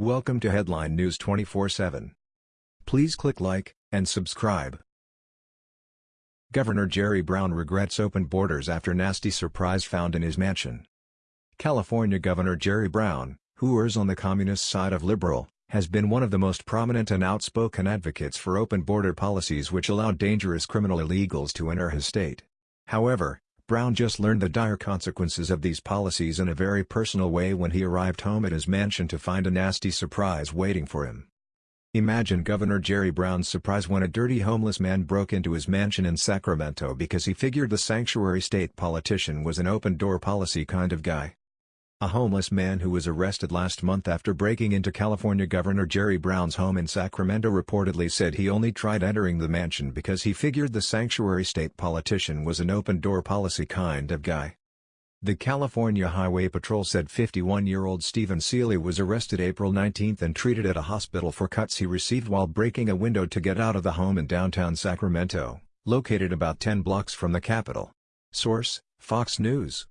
Welcome to Headline News 24/7. Please click like and subscribe. Governor Jerry Brown regrets open borders after nasty surprise found in his mansion. California Governor Jerry Brown, who errs on the communist side of liberal, has been one of the most prominent and outspoken advocates for open border policies which allow dangerous criminal illegals to enter his state. However, Brown just learned the dire consequences of these policies in a very personal way when he arrived home at his mansion to find a nasty surprise waiting for him. Imagine Governor Jerry Brown's surprise when a dirty homeless man broke into his mansion in Sacramento because he figured the sanctuary state politician was an open-door policy kind of guy. A homeless man who was arrested last month after breaking into California Governor Jerry Brown's home in Sacramento reportedly said he only tried entering the mansion because he figured the sanctuary state politician was an open-door policy kind of guy. The California Highway Patrol said 51-year-old Stephen Seeley was arrested April 19 and treated at a hospital for cuts he received while breaking a window to get out of the home in downtown Sacramento, located about 10 blocks from the Capitol. Source, Fox News.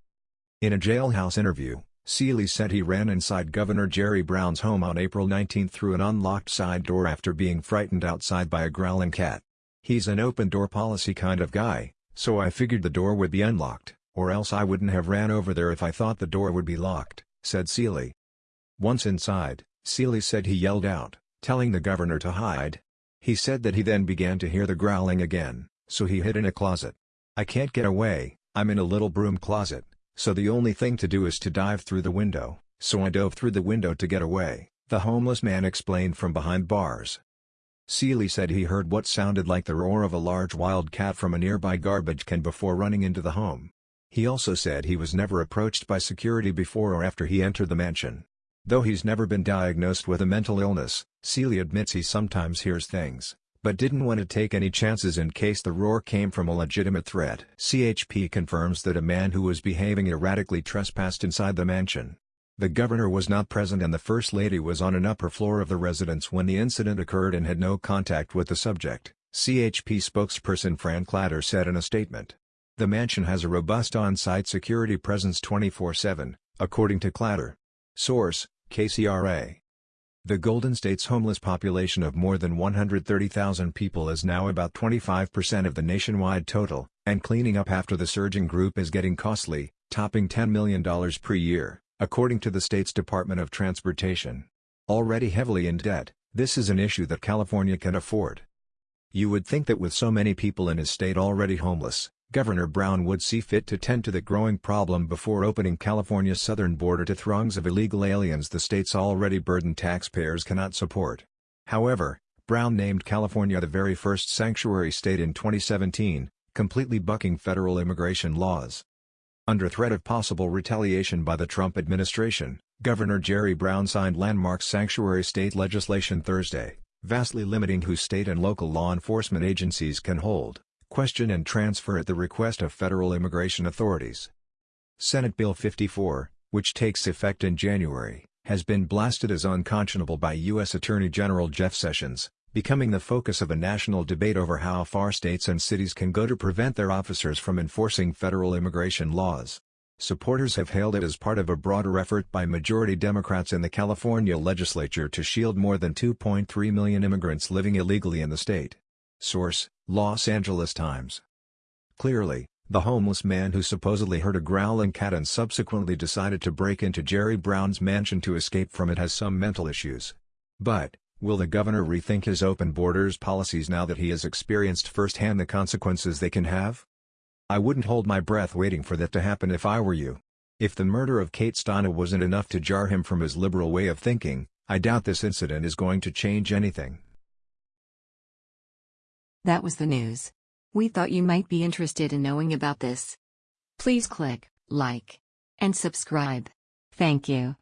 In a jailhouse interview, Seeley said he ran inside Governor Jerry Brown's home on April 19 through an unlocked side door after being frightened outside by a growling cat. He's an open-door policy kind of guy, so I figured the door would be unlocked, or else I wouldn't have ran over there if I thought the door would be locked, said Seeley. Once inside, Seeley said he yelled out, telling the governor to hide. He said that he then began to hear the growling again, so he hid in a closet. I can't get away, I'm in a little broom closet, so the only thing to do is to dive through the window, so I dove through the window to get away, the homeless man explained from behind bars. Seeley said he heard what sounded like the roar of a large wild cat from a nearby garbage can before running into the home. He also said he was never approached by security before or after he entered the mansion. Though he's never been diagnosed with a mental illness, Seeley admits he sometimes hears things, but didn't want to take any chances in case the roar came from a legitimate threat. CHP confirms that a man who was behaving erratically trespassed inside the mansion. The governor was not present and the First Lady was on an upper floor of the residence when the incident occurred and had no contact with the subject, CHP spokesperson Fran Clader said in a statement. The mansion has a robust on-site security presence 24-7, according to Clader. Source, KCRA. The Golden State's homeless population of more than 130,000 people is now about 25% of the nationwide total, and cleaning up after the surging group is getting costly, topping $10 million per year, according to the state's Department of Transportation. Already heavily in debt, this is an issue that California can afford. You would think that with so many people in his state already homeless, Governor Brown would see fit to tend to the growing problem before opening California's southern border to throngs of illegal aliens the state's already burdened taxpayers cannot support. However, Brown named California the very first sanctuary state in 2017, completely bucking federal immigration laws. Under threat of possible retaliation by the Trump administration, Governor Jerry Brown signed landmark sanctuary state legislation Thursday, vastly limiting who state and local law enforcement agencies can hold question and transfer at the request of federal immigration authorities. Senate Bill 54, which takes effect in January, has been blasted as unconscionable by U.S. Attorney General Jeff Sessions, becoming the focus of a national debate over how far states and cities can go to prevent their officers from enforcing federal immigration laws. Supporters have hailed it as part of a broader effort by majority Democrats in the California legislature to shield more than 2.3 million immigrants living illegally in the state. Source, Los Angeles Times. Clearly, the homeless man who supposedly heard a growling cat and subsequently decided to break into Jerry Brown's mansion to escape from it has some mental issues. But, will the governor rethink his open borders policies now that he has experienced firsthand the consequences they can have? I wouldn't hold my breath waiting for that to happen if I were you. If the murder of Kate Steinle wasn't enough to jar him from his liberal way of thinking, I doubt this incident is going to change anything. That was the news. We thought you might be interested in knowing about this. Please click like and subscribe. Thank you.